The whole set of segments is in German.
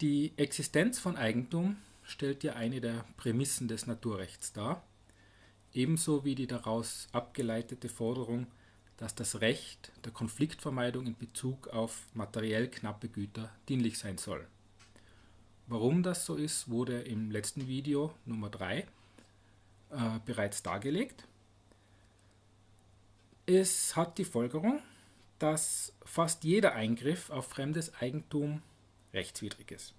Die Existenz von Eigentum stellt ja eine der Prämissen des Naturrechts dar, ebenso wie die daraus abgeleitete Forderung, dass das Recht der Konfliktvermeidung in Bezug auf materiell knappe Güter dienlich sein soll. Warum das so ist, wurde im letzten Video Nummer 3 äh, bereits dargelegt. Es hat die Folgerung, dass fast jeder Eingriff auf fremdes Eigentum rechtswidrig ist.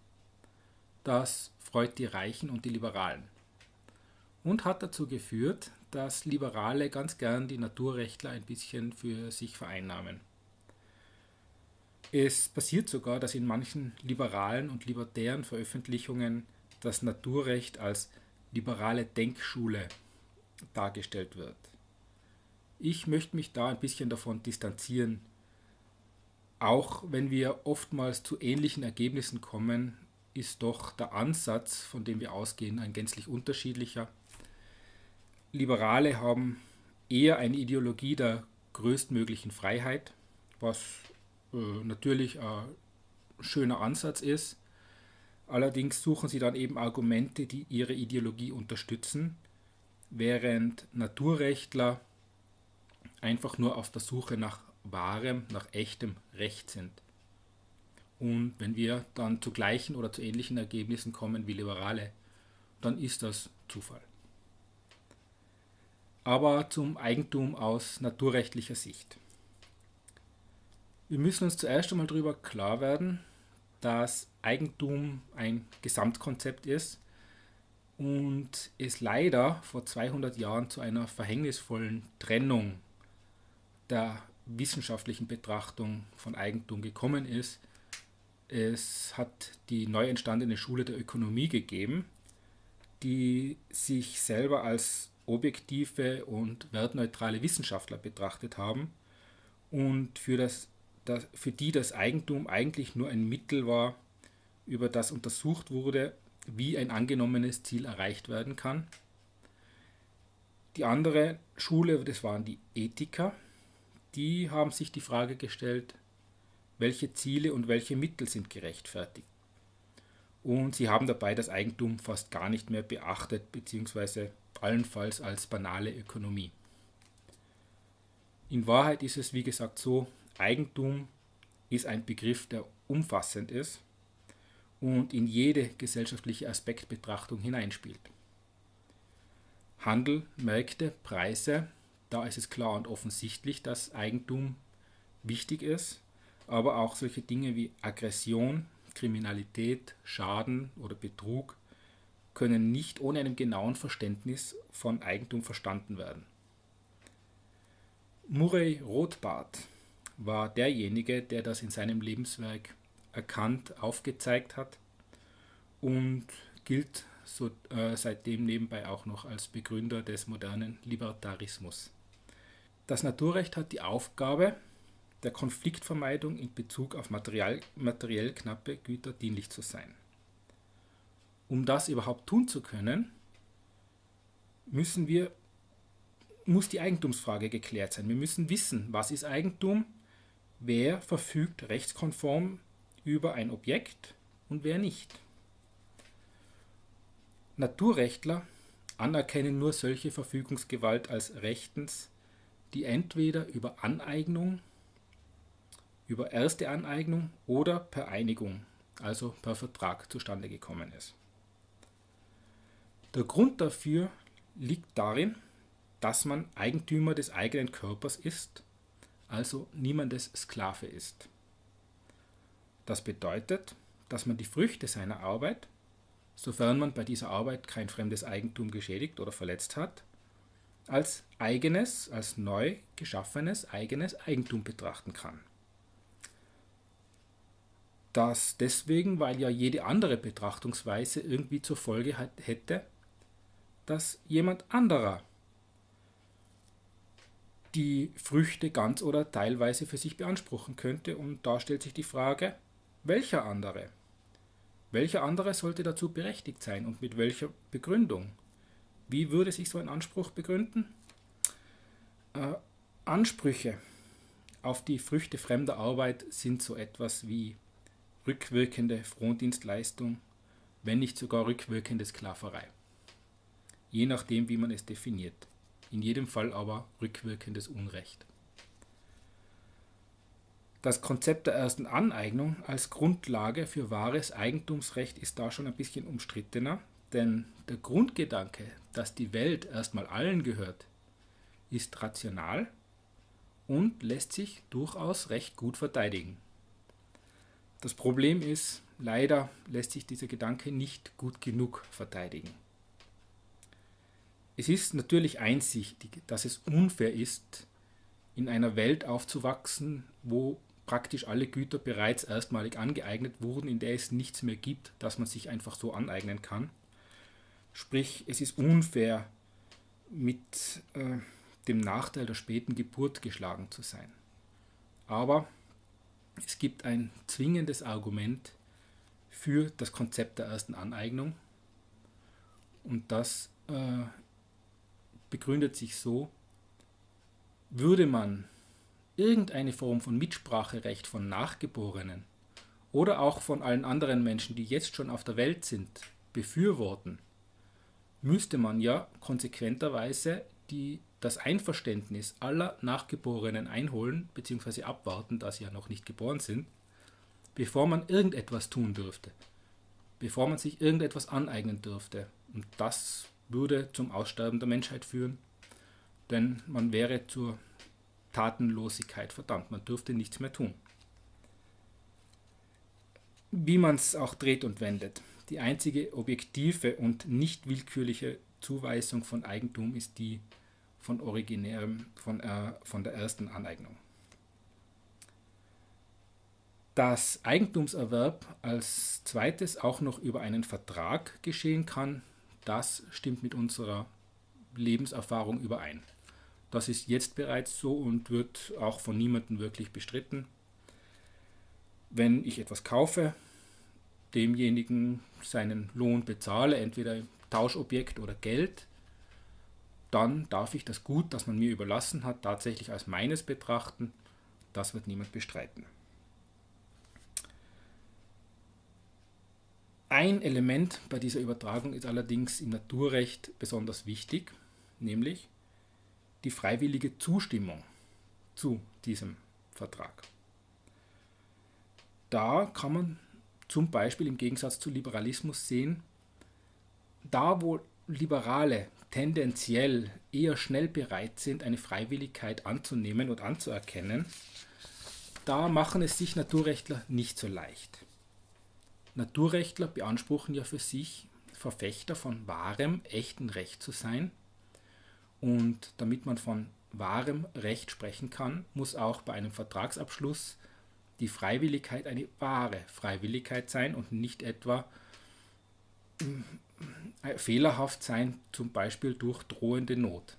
Das freut die Reichen und die Liberalen und hat dazu geführt, dass Liberale ganz gern die Naturrechtler ein bisschen für sich vereinnahmen. Es passiert sogar, dass in manchen liberalen und libertären Veröffentlichungen das Naturrecht als liberale Denkschule dargestellt wird. Ich möchte mich da ein bisschen davon distanzieren, auch wenn wir oftmals zu ähnlichen Ergebnissen kommen, ist doch der Ansatz, von dem wir ausgehen, ein gänzlich unterschiedlicher. Liberale haben eher eine Ideologie der größtmöglichen Freiheit, was äh, natürlich ein schöner Ansatz ist. Allerdings suchen sie dann eben Argumente, die ihre Ideologie unterstützen, während Naturrechtler einfach nur auf der Suche nach wahrem, nach echtem Recht sind. Und wenn wir dann zu gleichen oder zu ähnlichen Ergebnissen kommen wie Liberale, dann ist das Zufall. Aber zum Eigentum aus naturrechtlicher Sicht. Wir müssen uns zuerst einmal darüber klar werden, dass Eigentum ein Gesamtkonzept ist und es leider vor 200 Jahren zu einer verhängnisvollen Trennung der wissenschaftlichen Betrachtung von Eigentum gekommen ist. Es hat die neu entstandene Schule der Ökonomie gegeben, die sich selber als objektive und wertneutrale Wissenschaftler betrachtet haben und für, das, das, für die das Eigentum eigentlich nur ein Mittel war, über das untersucht wurde, wie ein angenommenes Ziel erreicht werden kann. Die andere Schule, das waren die Ethiker, die haben sich die Frage gestellt, welche Ziele und welche Mittel sind gerechtfertigt. Und sie haben dabei das Eigentum fast gar nicht mehr beachtet, beziehungsweise allenfalls als banale Ökonomie. In Wahrheit ist es, wie gesagt, so, Eigentum ist ein Begriff, der umfassend ist und in jede gesellschaftliche Aspektbetrachtung hineinspielt. Handel, Märkte, Preise da ist es klar und offensichtlich, dass Eigentum wichtig ist, aber auch solche Dinge wie Aggression, Kriminalität, Schaden oder Betrug können nicht ohne einem genauen Verständnis von Eigentum verstanden werden. Murray Rothbard war derjenige, der das in seinem Lebenswerk erkannt, aufgezeigt hat und gilt so, äh, seitdem nebenbei auch noch als Begründer des modernen Libertarismus. Das Naturrecht hat die Aufgabe der Konfliktvermeidung in Bezug auf material, materiell knappe Güter dienlich zu sein. Um das überhaupt tun zu können, müssen wir, muss die Eigentumsfrage geklärt sein. Wir müssen wissen, was ist Eigentum, wer verfügt rechtskonform über ein Objekt und wer nicht. Naturrechtler anerkennen nur solche Verfügungsgewalt als rechtens die entweder über Aneignung, über erste Aneignung oder per Einigung, also per Vertrag zustande gekommen ist. Der Grund dafür liegt darin, dass man Eigentümer des eigenen Körpers ist, also niemandes Sklave ist. Das bedeutet, dass man die Früchte seiner Arbeit, sofern man bei dieser Arbeit kein fremdes Eigentum geschädigt oder verletzt hat, als eigenes, als neu geschaffenes eigenes Eigentum betrachten kann. Das deswegen, weil ja jede andere Betrachtungsweise irgendwie zur Folge hätte, dass jemand anderer die Früchte ganz oder teilweise für sich beanspruchen könnte. Und da stellt sich die Frage, welcher andere? Welcher andere sollte dazu berechtigt sein und mit welcher Begründung? Wie würde sich so ein Anspruch begründen? Äh, Ansprüche auf die Früchte fremder Arbeit sind so etwas wie rückwirkende Frondienstleistung, wenn nicht sogar rückwirkende Sklaverei. Je nachdem, wie man es definiert. In jedem Fall aber rückwirkendes Unrecht. Das Konzept der ersten Aneignung als Grundlage für wahres Eigentumsrecht ist da schon ein bisschen umstrittener, denn der Grundgedanke, dass die Welt erstmal allen gehört, ist rational und lässt sich durchaus recht gut verteidigen. Das Problem ist, leider lässt sich dieser Gedanke nicht gut genug verteidigen. Es ist natürlich einsichtig, dass es unfair ist, in einer Welt aufzuwachsen, wo praktisch alle Güter bereits erstmalig angeeignet wurden, in der es nichts mehr gibt, das man sich einfach so aneignen kann. Sprich, es ist unfair, mit äh, dem Nachteil der späten Geburt geschlagen zu sein. Aber es gibt ein zwingendes Argument für das Konzept der ersten Aneignung. Und das äh, begründet sich so, würde man irgendeine Form von Mitspracherecht von Nachgeborenen oder auch von allen anderen Menschen, die jetzt schon auf der Welt sind, befürworten, müsste man ja konsequenterweise die, das Einverständnis aller Nachgeborenen einholen bzw. abwarten, da sie ja noch nicht geboren sind, bevor man irgendetwas tun dürfte, bevor man sich irgendetwas aneignen dürfte. Und das würde zum Aussterben der Menschheit führen, denn man wäre zur Tatenlosigkeit verdammt, man dürfte nichts mehr tun. Wie man es auch dreht und wendet, die einzige objektive und nicht willkürliche Zuweisung von Eigentum ist die von originärem, von, äh, von der ersten Aneignung. Dass Eigentumserwerb als zweites auch noch über einen Vertrag geschehen kann, das stimmt mit unserer Lebenserfahrung überein. Das ist jetzt bereits so und wird auch von niemandem wirklich bestritten. Wenn ich etwas kaufe, demjenigen seinen Lohn bezahle, entweder Tauschobjekt oder Geld, dann darf ich das Gut, das man mir überlassen hat, tatsächlich als meines betrachten. Das wird niemand bestreiten. Ein Element bei dieser Übertragung ist allerdings im Naturrecht besonders wichtig, nämlich die freiwillige Zustimmung zu diesem Vertrag. Da kann man zum Beispiel im Gegensatz zu Liberalismus sehen, da wo Liberale tendenziell eher schnell bereit sind, eine Freiwilligkeit anzunehmen und anzuerkennen, da machen es sich Naturrechtler nicht so leicht. Naturrechtler beanspruchen ja für sich, Verfechter von wahrem, echten Recht zu sein. Und damit man von wahrem Recht sprechen kann, muss auch bei einem Vertragsabschluss die Freiwilligkeit eine wahre Freiwilligkeit sein und nicht etwa fehlerhaft sein, zum Beispiel durch drohende Not.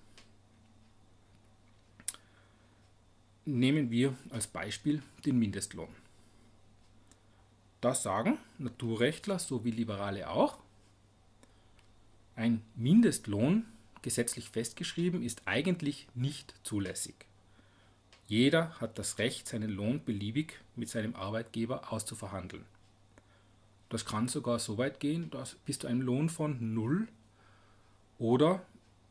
Nehmen wir als Beispiel den Mindestlohn. Das sagen Naturrechtler sowie Liberale auch. Ein Mindestlohn, gesetzlich festgeschrieben, ist eigentlich nicht zulässig. Jeder hat das Recht, seinen Lohn beliebig mit seinem Arbeitgeber auszuverhandeln. Das kann sogar so weit gehen, dass bis zu einem Lohn von null oder,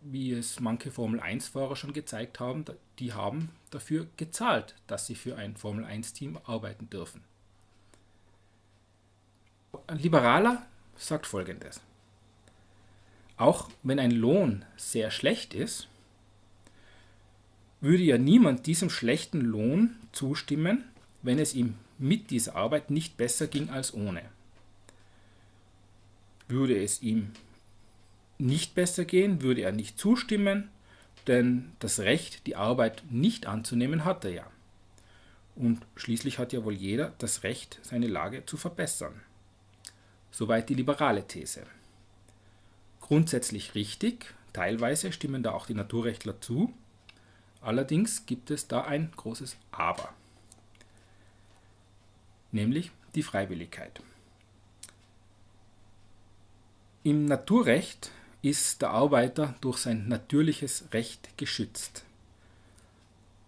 wie es manche Formel-1-Fahrer schon gezeigt haben, die haben dafür gezahlt, dass sie für ein Formel-1-Team arbeiten dürfen. Ein Liberaler sagt folgendes. Auch wenn ein Lohn sehr schlecht ist, würde ja niemand diesem schlechten Lohn zustimmen, wenn es ihm mit dieser Arbeit nicht besser ging als ohne. Würde es ihm nicht besser gehen, würde er nicht zustimmen, denn das Recht, die Arbeit nicht anzunehmen, hat er ja. Und schließlich hat ja wohl jeder das Recht, seine Lage zu verbessern. Soweit die liberale These. Grundsätzlich richtig, teilweise stimmen da auch die Naturrechtler zu, allerdings gibt es da ein großes Aber, nämlich die Freiwilligkeit. Im Naturrecht ist der Arbeiter durch sein natürliches Recht geschützt.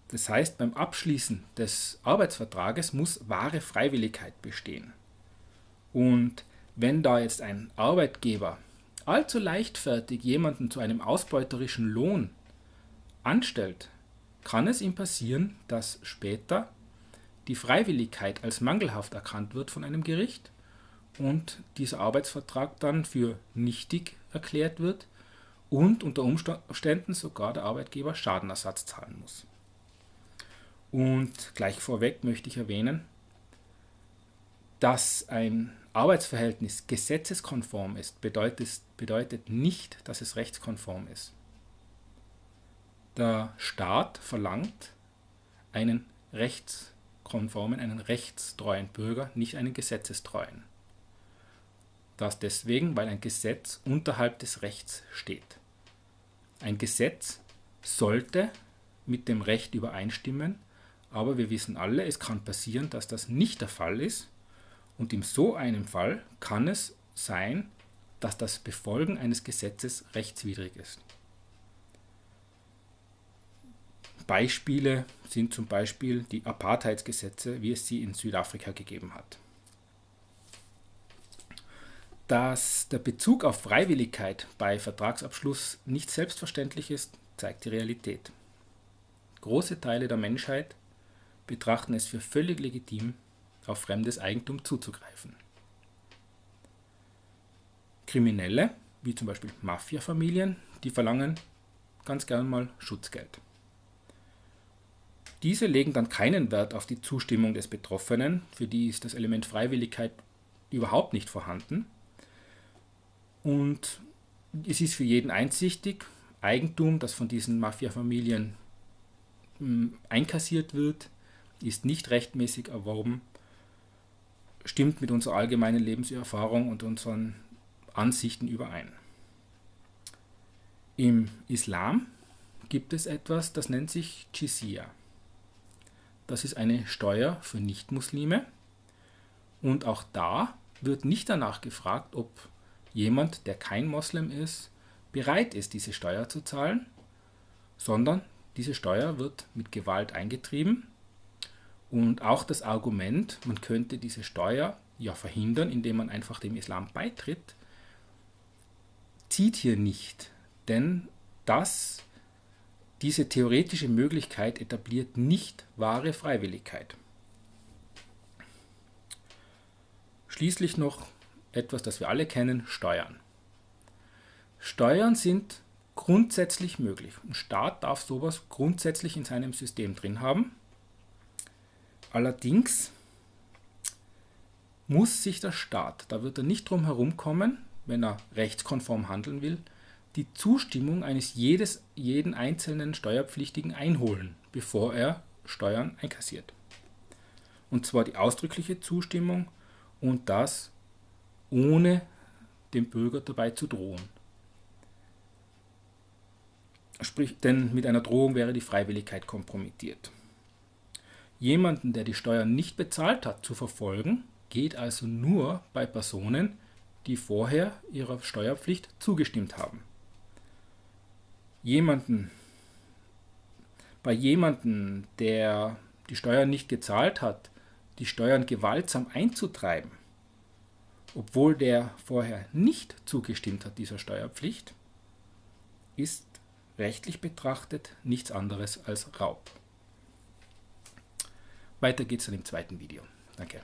Das heißt, beim Abschließen des Arbeitsvertrages muss wahre Freiwilligkeit bestehen. Und wenn da jetzt ein Arbeitgeber allzu leichtfertig jemanden zu einem ausbeuterischen Lohn anstellt, kann es ihm passieren, dass später die Freiwilligkeit als mangelhaft erkannt wird von einem Gericht und dieser Arbeitsvertrag dann für nichtig erklärt wird und unter Umständen sogar der Arbeitgeber Schadenersatz zahlen muss. Und gleich vorweg möchte ich erwähnen, dass ein Arbeitsverhältnis gesetzeskonform ist, bedeutet, bedeutet nicht, dass es rechtskonform ist. Der Staat verlangt einen rechtskonformen, einen rechtstreuen Bürger, nicht einen gesetzestreuen. Das deswegen, weil ein Gesetz unterhalb des Rechts steht. Ein Gesetz sollte mit dem Recht übereinstimmen, aber wir wissen alle, es kann passieren, dass das nicht der Fall ist und in so einem Fall kann es sein, dass das Befolgen eines Gesetzes rechtswidrig ist. Beispiele sind zum Beispiel die Apartheidsgesetze, wie es sie in Südafrika gegeben hat. Dass der Bezug auf Freiwilligkeit bei Vertragsabschluss nicht selbstverständlich ist, zeigt die Realität. Große Teile der Menschheit betrachten es für völlig legitim, auf fremdes Eigentum zuzugreifen. Kriminelle, wie zum Beispiel Mafia-Familien, die verlangen ganz gern mal Schutzgeld. Diese legen dann keinen Wert auf die Zustimmung des Betroffenen, für die ist das Element Freiwilligkeit überhaupt nicht vorhanden, und es ist für jeden einsichtig, Eigentum, das von diesen Mafia-Familien hm, einkassiert wird, ist nicht rechtmäßig erworben, stimmt mit unserer allgemeinen Lebenserfahrung und unseren Ansichten überein. Im Islam gibt es etwas, das nennt sich Jizya. Das ist eine Steuer für Nichtmuslime und auch da wird nicht danach gefragt, ob jemand, der kein Moslem ist, bereit ist, diese Steuer zu zahlen, sondern diese Steuer wird mit Gewalt eingetrieben. Und auch das Argument, man könnte diese Steuer ja verhindern, indem man einfach dem Islam beitritt, zieht hier nicht. Denn das, diese theoretische Möglichkeit etabliert nicht wahre Freiwilligkeit. Schließlich noch etwas, das wir alle kennen, Steuern. Steuern sind grundsätzlich möglich. Ein Staat darf sowas grundsätzlich in seinem System drin haben. Allerdings muss sich der Staat, da wird er nicht drum herum kommen, wenn er rechtskonform handeln will, die Zustimmung eines jedes, jeden einzelnen Steuerpflichtigen einholen, bevor er Steuern einkassiert. Und zwar die ausdrückliche Zustimmung und das ohne dem Bürger dabei zu drohen. Sprich, denn mit einer Drohung wäre die Freiwilligkeit kompromittiert. Jemanden, der die Steuern nicht bezahlt hat, zu verfolgen, geht also nur bei Personen, die vorher ihrer Steuerpflicht zugestimmt haben. Jemanden, bei jemandem, der die Steuern nicht gezahlt hat, die Steuern gewaltsam einzutreiben, obwohl der vorher nicht zugestimmt hat dieser Steuerpflicht, ist rechtlich betrachtet nichts anderes als Raub. Weiter geht's dann im zweiten Video. Danke.